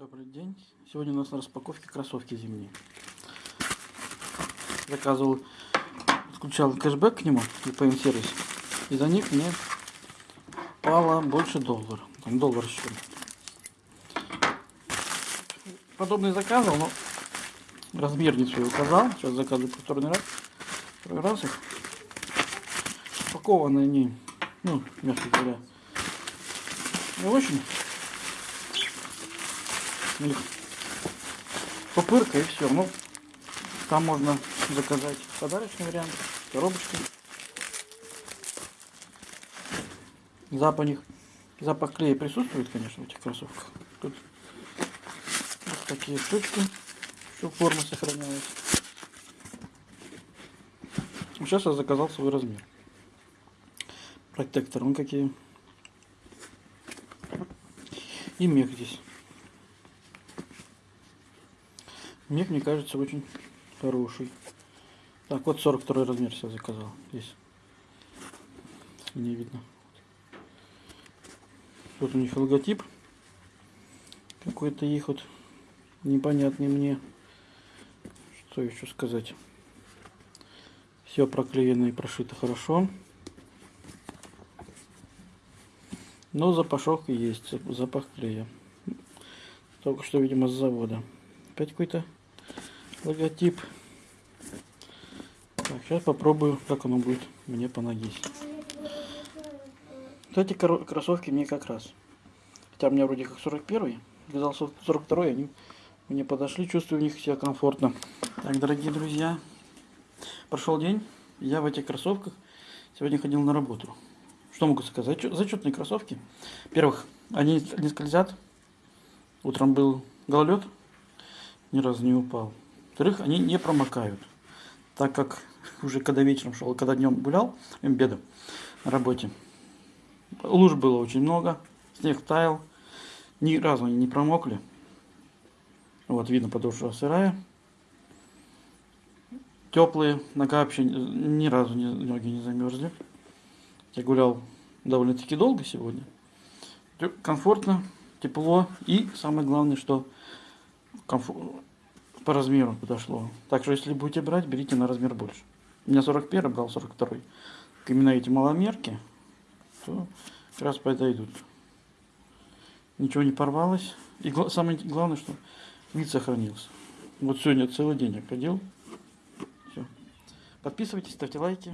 Добрый день. Сегодня у нас на распаковке кроссовки зимние. Заказывал, включал кэшбэк к нему, VPN сервис. И за них мне пало больше доллара. Там доллар еще. Подобный заказывал, но размер не свой указал. Сейчас заказываю повторный раз. Второй раз их. Упакованы они, ну, мягко говоря, не очень. Ну, Пупырка и все. Ну, там можно заказать подарочный вариант, коробочку. Запах них, запах клея присутствует, конечно, в этих кроссовках. Тут вот такие штучки, что форма сохраняется. Сейчас я заказал свой размер. Протектор, он какие. И мех здесь. Мех, мне кажется, очень хороший. Так, вот 42 размер я заказал. Здесь. Не видно. Вот у них логотип. Какой-то их вот непонятный мне. Что еще сказать? Все проклеено и прошито хорошо. Но запашок есть, запах клея. Только что, видимо, с завода. Опять какой-то логотип. Так, сейчас попробую, как оно будет мне по ноге. Эти кроссовки мне как раз. Хотя у меня вроде как 41 сказал 42 они мне подошли, чувствую в них себя комфортно. Так, дорогие друзья, прошел день, я в этих кроссовках сегодня ходил на работу. Что могу сказать? Зачетные кроссовки. Во-первых, они не скользят. Утром был гололед, ни разу не упал. Во-вторых, они не промокают, так как уже когда вечером шел, когда днем гулял, беда на работе, луж было очень много, снег таял, ни разу они не промокли. Вот видно, подошва сырая. Теплые, нога вообще ни разу не, ноги не замерзли. Я гулял довольно-таки долго сегодня. Комфортно, тепло и самое главное, что комфорт, по размеру подошло. Так что если будете брать, берите на размер больше. У меня 41 брал 42. Именно эти маломерки, то как раз подойдут. Ничего не порвалось. И самое главное, что вид сохранился. Вот сегодня целый день я ходил. Все. Подписывайтесь, ставьте лайки.